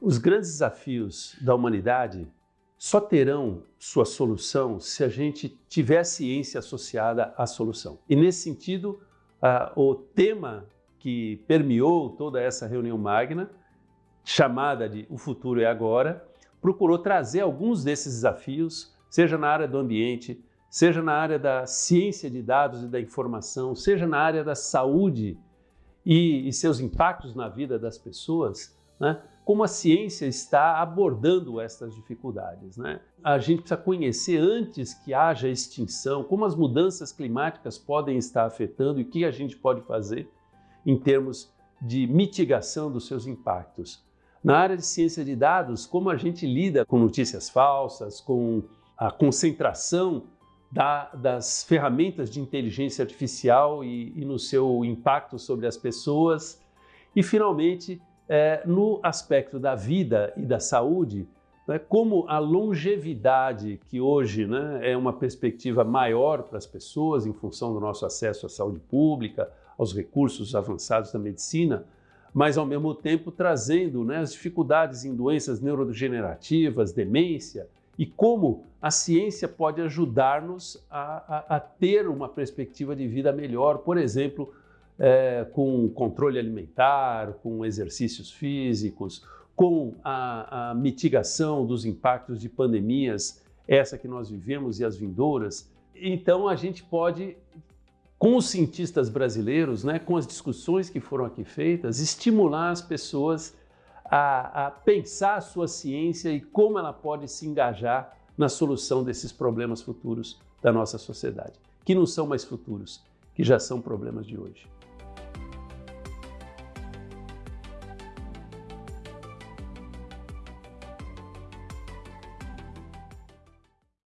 Os grandes desafios da humanidade só terão sua solução se a gente tiver ciência associada à solução. E nesse sentido, o tema que permeou toda essa reunião magna, chamada de O Futuro é Agora, procurou trazer alguns desses desafios, seja na área do ambiente, seja na área da ciência de dados e da informação, seja na área da saúde e, e seus impactos na vida das pessoas, né? como a ciência está abordando essas dificuldades. Né? A gente precisa conhecer antes que haja extinção, como as mudanças climáticas podem estar afetando e o que a gente pode fazer em termos de mitigação dos seus impactos. Na área de ciência de dados, como a gente lida com notícias falsas, com a concentração da, das ferramentas de inteligência artificial e, e, no seu impacto sobre as pessoas. E, finalmente, é, no aspecto da vida e da saúde, né, como a longevidade, que hoje né, é uma perspectiva maior para as pessoas em função do nosso acesso à saúde pública, aos recursos avançados da medicina, mas ao mesmo tempo trazendo né, as dificuldades em doenças neurodegenerativas, demência, e como a ciência pode ajudar-nos a, a, a, ter uma perspectiva de vida melhor, por exemplo, é, com controle alimentar, com exercícios físicos, com a, a mitigação dos impactos de pandemias, essa que nós vivemos e as vindouras. Então a gente pode com os cientistas brasileiros, né, com as discussões que foram aqui feitas, estimular as pessoas a, a pensar a sua ciência e como ela pode se engajar na solução desses problemas futuros da nossa sociedade, que não são mais futuros, que já são problemas de hoje.